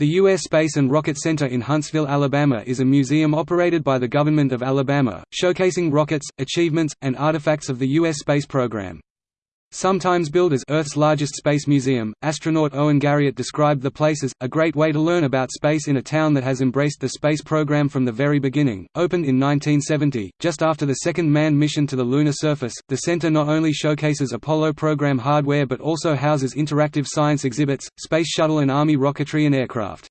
The U.S. Space and Rocket Center in Huntsville, Alabama is a museum operated by the Government of Alabama, showcasing rockets, achievements, and artifacts of the U.S. space program. Sometimes billed as Earth's largest space museum, astronaut Owen Garriott described the place as, a great way to learn about space in a town that has embraced the space program from the very beginning. Opened in 1970, just after the second manned mission to the lunar surface, the center not only showcases Apollo program hardware but also houses interactive science exhibits, space shuttle and Army rocketry and aircraft.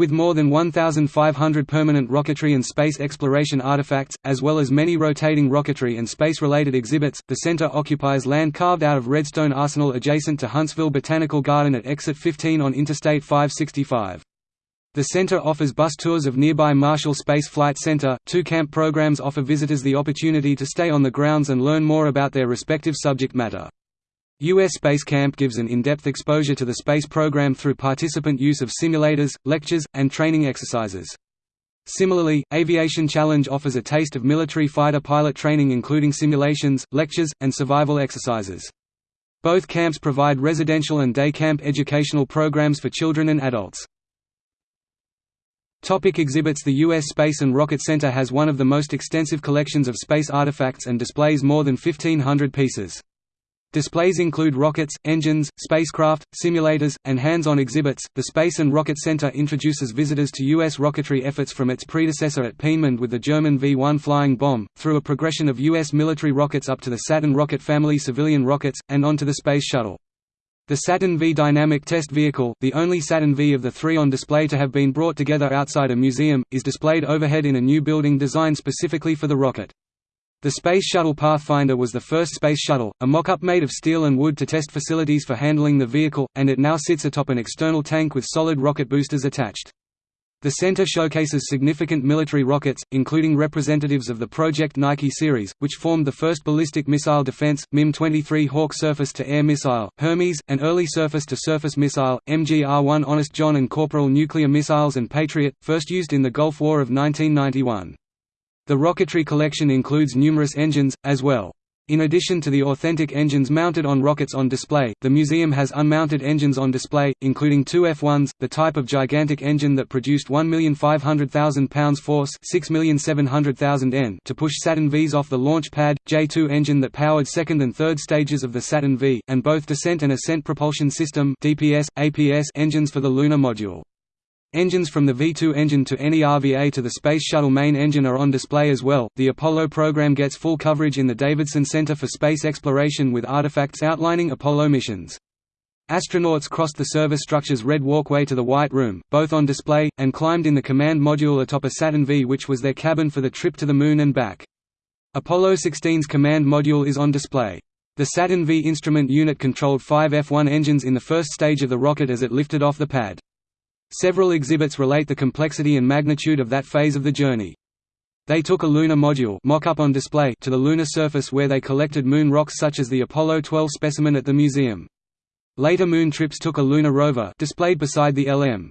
With more than 1,500 permanent rocketry and space exploration artifacts, as well as many rotating rocketry and space-related exhibits, the center occupies land carved out of Redstone Arsenal adjacent to Huntsville Botanical Garden at Exit 15 on Interstate 565. The center offers bus tours of nearby Marshall Space Flight Center. Two camp programs offer visitors the opportunity to stay on the grounds and learn more about their respective subject matter. U.S. Space Camp gives an in-depth exposure to the space program through participant use of simulators, lectures, and training exercises. Similarly, Aviation Challenge offers a taste of military fighter pilot training including simulations, lectures, and survival exercises. Both camps provide residential and day camp educational programs for children and adults. Topic exhibits The U.S. Space and Rocket Center has one of the most extensive collections of space artifacts and displays more than 1,500 pieces. Displays include rockets, engines, spacecraft, simulators, and hands-on exhibits. The Space and Rocket Center introduces visitors to U.S. rocketry efforts from its predecessor at Peenemünde with the German V-1 flying bomb, through a progression of U.S. military rockets up to the Saturn rocket family civilian rockets, and onto the Space Shuttle. The Saturn V dynamic test vehicle, the only Saturn V of the three on display to have been brought together outside a museum, is displayed overhead in a new building designed specifically for the rocket. The Space Shuttle Pathfinder was the first space shuttle, a mock-up made of steel and wood to test facilities for handling the vehicle, and it now sits atop an external tank with solid rocket boosters attached. The center showcases significant military rockets, including representatives of the Project Nike series, which formed the first ballistic missile defense, MIM-23 Hawk surface-to-air missile, Hermes, an early surface-to-surface missile, MGR-1 Honest John and Corporal nuclear missiles and Patriot, first used in the Gulf War of 1991. The rocketry collection includes numerous engines, as well. In addition to the authentic engines mounted on rockets on display, the museum has unmounted engines on display, including two F-1s, the type of gigantic engine that produced 1,500,000 pounds force 6,700,000 N to push Saturn Vs off the launch pad, J-2 engine that powered second and third stages of the Saturn V, and both descent and ascent propulsion system DPS, APS engines for the lunar module. Engines from the V2 engine to NERVA to the Space Shuttle main engine are on display as well. The Apollo program gets full coverage in the Davidson Center for Space Exploration with artifacts outlining Apollo missions. Astronauts crossed the service structure's red walkway to the White Room, both on display, and climbed in the command module atop a Saturn V which was their cabin for the trip to the Moon and back. Apollo 16's command module is on display. The Saturn V instrument unit controlled five F-1 engines in the first stage of the rocket as it lifted off the pad. Several exhibits relate the complexity and magnitude of that phase of the journey. They took a lunar module mock-up on display to the lunar surface where they collected moon rocks such as the Apollo 12 specimen at the museum. Later moon trips took a lunar rover displayed beside the LM.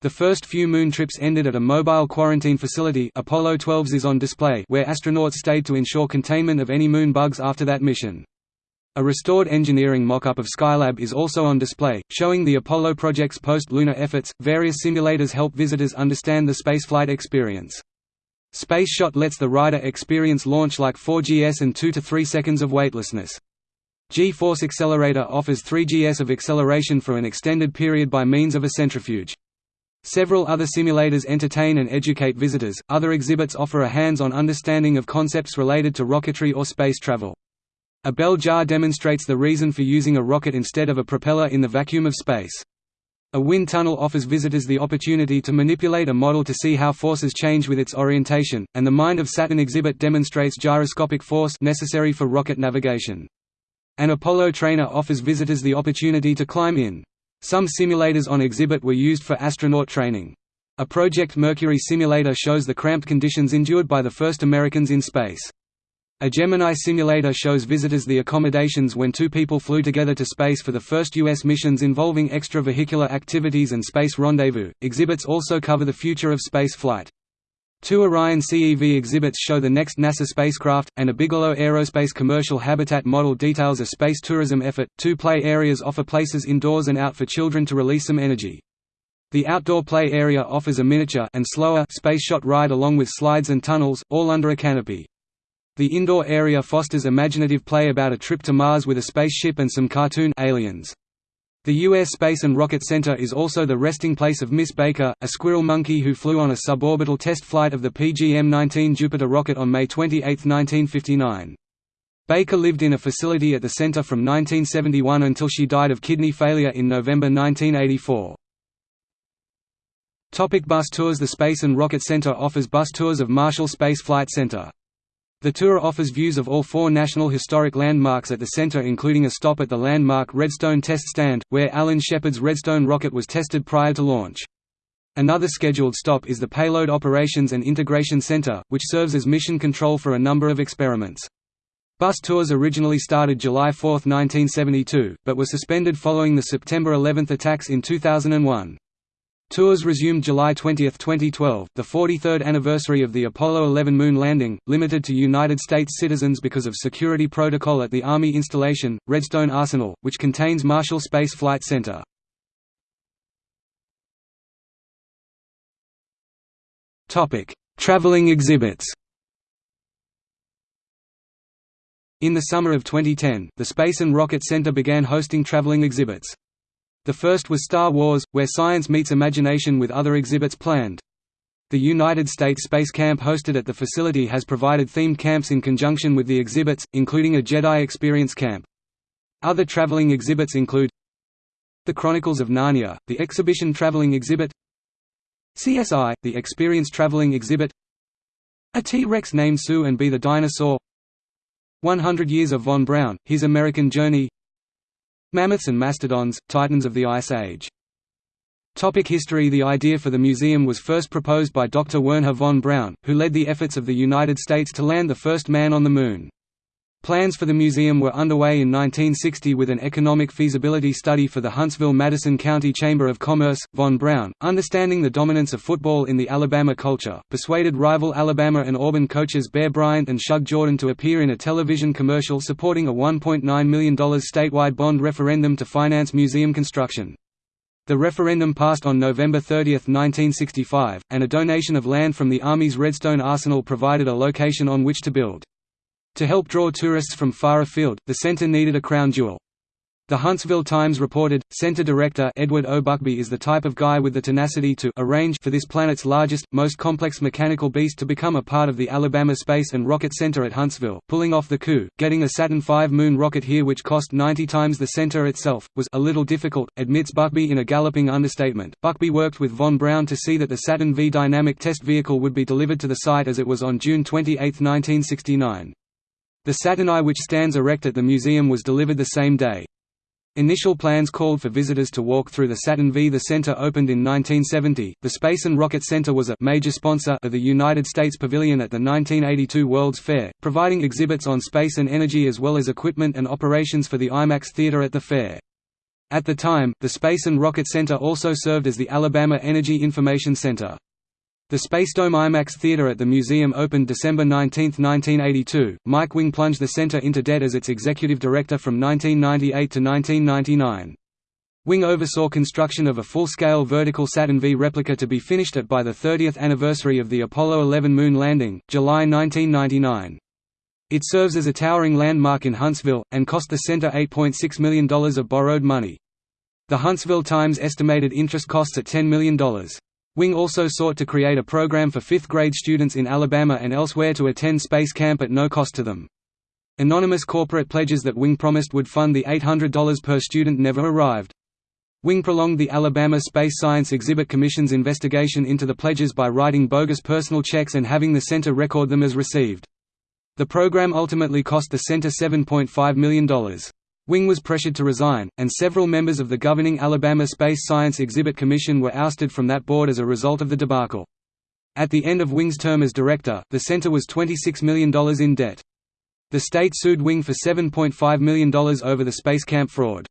The first few moon trips ended at a mobile quarantine facility Apollo 12's is on display where astronauts stayed to ensure containment of any moon bugs after that mission. A restored engineering mock-up of Skylab is also on display, showing the Apollo project's post-lunar efforts. Various simulators help visitors understand the spaceflight experience. SpaceShot lets the rider experience launch like 4GS and 2 to 3 seconds of weightlessness. G-Force Accelerator offers 3GS of acceleration for an extended period by means of a centrifuge. Several other simulators entertain and educate visitors. Other exhibits offer a hands-on understanding of concepts related to rocketry or space travel. A bell jar demonstrates the reason for using a rocket instead of a propeller in the vacuum of space. A wind tunnel offers visitors the opportunity to manipulate a model to see how forces change with its orientation, and the Mind of Saturn exhibit demonstrates gyroscopic force necessary for rocket navigation. An Apollo trainer offers visitors the opportunity to climb in. Some simulators on exhibit were used for astronaut training. A Project Mercury simulator shows the cramped conditions endured by the first Americans in space. A Gemini simulator shows visitors the accommodations when two people flew together to space for the first U.S. missions involving extravehicular activities and space rendezvous. Exhibits also cover the future of space flight. Two Orion CEV exhibits show the next NASA spacecraft, and a Bigelow Aerospace commercial habitat model details a space tourism effort. Two play areas offer places indoors and out for children to release some energy. The outdoor play area offers a miniature and slower space shot ride along with slides and tunnels, all under a canopy. The indoor area fosters imaginative play about a trip to Mars with a spaceship and some cartoon aliens. The U.S. Space and Rocket Center is also the resting place of Miss Baker, a squirrel monkey who flew on a suborbital test flight of the PGM-19 Jupiter rocket on May 28, 1959. Baker lived in a facility at the center from 1971 until she died of kidney failure in November 1984. Topic bus tours The Space and Rocket Center offers bus tours of Marshall Space Flight Center. The tour offers views of all four National Historic Landmarks at the center including a stop at the landmark Redstone Test Stand, where Alan Shepard's Redstone rocket was tested prior to launch. Another scheduled stop is the Payload Operations and Integration Center, which serves as mission control for a number of experiments. Bus tours originally started July 4, 1972, but were suspended following the September 11 attacks in 2001. Tours resumed July 20, 2012, the 43rd anniversary of the Apollo 11 moon landing, limited to United States citizens because of security protocol at the Army installation, Redstone Arsenal, which contains Marshall Space Flight Center. Traveling exhibits In the summer of 2010, the Space and Rocket Center began hosting traveling exhibits. The first was Star Wars, where science meets imagination with other exhibits planned. The United States Space Camp hosted at the facility has provided themed camps in conjunction with the exhibits, including a Jedi Experience Camp. Other traveling exhibits include The Chronicles of Narnia, the exhibition traveling exhibit CSI, the Experience traveling exhibit A T-Rex named Sue and Be the Dinosaur 100 Years of Von Braun, His American Journey Mammoths and Mastodons, Titans of the Ice Age. Topic history The idea for the museum was first proposed by Dr. Wernher von Braun, who led the efforts of the United States to land the first man on the Moon. Plans for the museum were underway in 1960 with an economic feasibility study for the Huntsville-Madison County Chamber of Commerce. Von Braun, understanding the dominance of football in the Alabama culture, persuaded rival Alabama and Auburn coaches Bear Bryant and Shug Jordan to appear in a television commercial supporting a $1.9 million statewide bond referendum to finance museum construction. The referendum passed on November 30, 1965, and a donation of land from the Army's Redstone Arsenal provided a location on which to build. To help draw tourists from far afield, the center needed a crown jewel. The Huntsville Times reported, Center Director Edward O. Buckbee is the type of guy with the tenacity to arrange for this planet's largest, most complex mechanical beast to become a part of the Alabama Space and Rocket Center at Huntsville, pulling off the coup, getting a Saturn V moon rocket here which cost 90 times the center itself, was a little difficult, admits Buckbee in a galloping understatement. Buckbee worked with Von Braun to see that the Saturn V dynamic test vehicle would be delivered to the site as it was on June 28, 1969. The Saturn I which stands erect at the museum was delivered the same day. Initial plans called for visitors to walk through the Saturn V. The center opened in 1970. The Space and Rocket Center was a major sponsor of the United States Pavilion at the 1982 World's Fair, providing exhibits on space and energy as well as equipment and operations for the IMAX theater at the fair. At the time, the Space and Rocket Center also served as the Alabama Energy Information Center. The Spacedome IMAX Theater at the museum opened December 19, 1982. Mike Wing plunged the center into debt as its executive director from 1998 to 1999. Wing oversaw construction of a full-scale vertical Saturn V replica to be finished at by the 30th anniversary of the Apollo 11 moon landing, July 1999. It serves as a towering landmark in Huntsville, and cost the center $8.6 million of borrowed money. The Huntsville Times estimated interest costs at $10 million. Wing also sought to create a program for fifth-grade students in Alabama and elsewhere to attend space camp at no cost to them. Anonymous corporate pledges that Wing promised would fund the $800 per student never arrived. Wing prolonged the Alabama Space Science Exhibit Commission's investigation into the pledges by writing bogus personal checks and having the center record them as received. The program ultimately cost the center $7.5 million. Wing was pressured to resign, and several members of the governing Alabama Space Science Exhibit Commission were ousted from that board as a result of the debacle. At the end of Wing's term as director, the center was $26 million in debt. The state sued Wing for $7.5 million over the space camp fraud.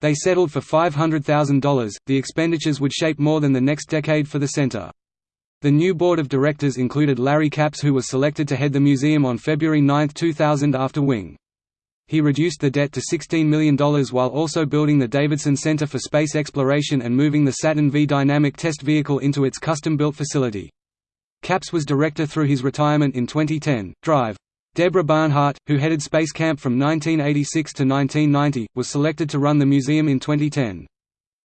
They settled for $500,000. The expenditures would shape more than the next decade for the center. The new board of directors included Larry Capps who was selected to head the museum on February 9, 2000 after Wing. He reduced the debt to $16 million while also building the Davidson Center for Space Exploration and moving the Saturn V dynamic test vehicle into its custom-built facility. Capps was director through his retirement in 2010. Drive. Deborah Barnhart, who headed Space Camp from 1986 to 1990, was selected to run the museum in 2010.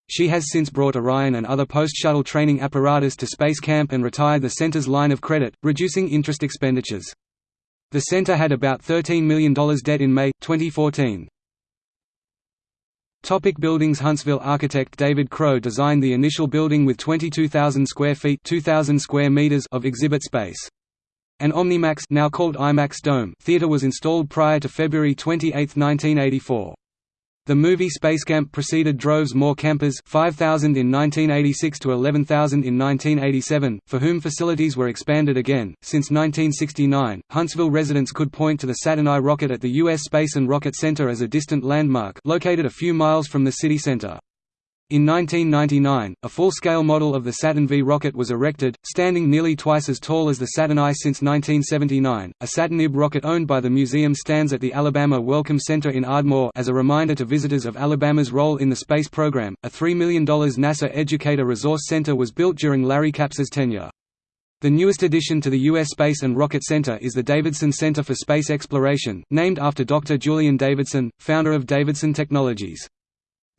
She has since brought Orion and other post-shuttle training apparatus to Space Camp and retired the center's line of credit, reducing interest expenditures. The center had about $13 million debt in May, 2014. Topic buildings Huntsville architect David Crow designed the initial building with 22,000 square feet 2,000 square meters of exhibit space. An Omnimax now called IMAX Dome theater was installed prior to February 28, 1984. The movie Spacecamp preceded droves more campers 5,000 in 1986 to 11,000 in 1987, for whom facilities were expanded again. Since 1969, Huntsville residents could point to the Saturn I rocket at the U.S. Space and Rocket Center as a distant landmark located a few miles from the city center. In 1999, a full-scale model of the Saturn V rocket was erected, standing nearly twice as tall as the Saturn I since 1979. A Saturn IB rocket owned by the museum stands at the Alabama Welcome Center in Ardmore as a reminder to visitors of Alabama's role in the space program. A $3 million NASA Educator Resource Center was built during Larry Capps's tenure. The newest addition to the U.S. Space and Rocket Center is the Davidson Center for Space Exploration, named after Dr. Julian Davidson, founder of Davidson Technologies.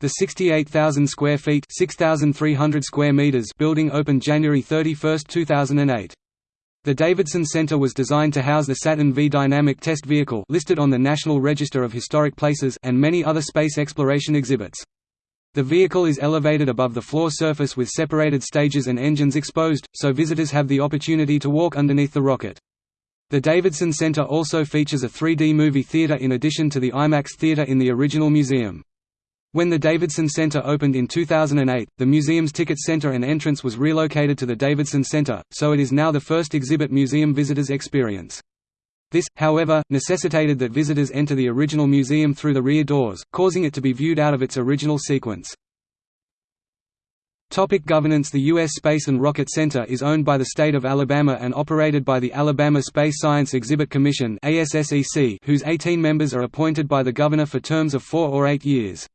The 68,000 square feet (6,300 square meters) building opened January 31, 2008. The Davidson Center was designed to house the Saturn V dynamic test vehicle listed on the National Register of Historic Places and many other space exploration exhibits. The vehicle is elevated above the floor surface with separated stages and engines exposed, so visitors have the opportunity to walk underneath the rocket. The Davidson Center also features a 3D movie theater in addition to the IMAX theater in the original museum. When the Davidson Center opened in 2008, the museum's ticket center and entrance was relocated to the Davidson Center, so it is now the first exhibit museum visitors experience. This, however, necessitated that visitors enter the original museum through the rear doors, causing it to be viewed out of its original sequence. Topic governance The U.S. Space and Rocket Center is owned by the state of Alabama and operated by the Alabama Space Science Exhibit Commission whose 18 members are appointed by the governor for terms of four or eight years.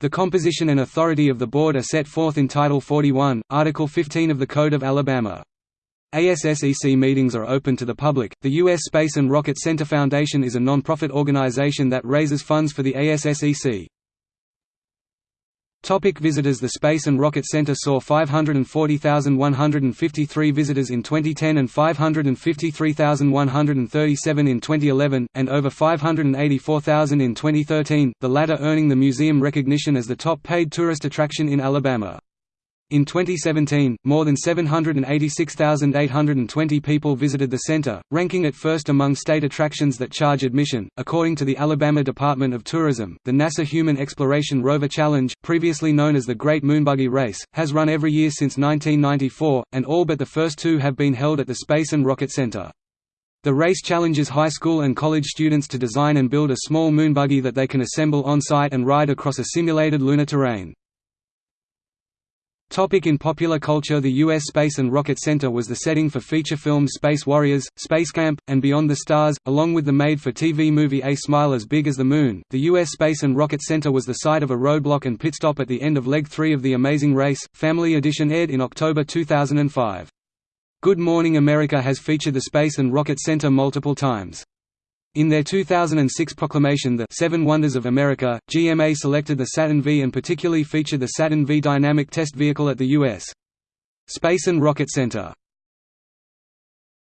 The composition and authority of the board are set forth in Title 41, Article 15 of the Code of Alabama. ASSEC meetings are open to the public. The U.S. Space and Rocket Center Foundation is a non-profit organization that raises funds for the ASSEC. Topic visitors The Space and Rocket Center saw 540,153 visitors in 2010 and 553,137 in 2011, and over 584,000 in 2013, the latter earning the museum recognition as the top paid tourist attraction in Alabama. In 2017, more than 786,820 people visited the center, ranking it first among state attractions that charge admission. According to the Alabama Department of Tourism, the NASA Human Exploration Rover Challenge, previously known as the Great Moonbuggy Race, has run every year since 1994, and all but the first two have been held at the Space and Rocket Center. The race challenges high school and college students to design and build a small moonbuggy that they can assemble on-site and ride across a simulated lunar terrain. Topic in popular culture The U.S. Space and Rocket Center was the setting for feature films Space Warriors, Space Camp, and Beyond the Stars, along with the made-for-TV movie A Smile as Big as the Moon. The U.S. Space and Rocket Center was the site of a roadblock and pit stop at the end of Leg 3 of The Amazing Race. Family Edition aired in October 2005. Good Morning America has featured the Space and Rocket Center multiple times. In their 2006 proclamation The Seven Wonders of America, GMA selected the Saturn V and particularly featured the Saturn V dynamic test vehicle at the U.S. Space and Rocket Center.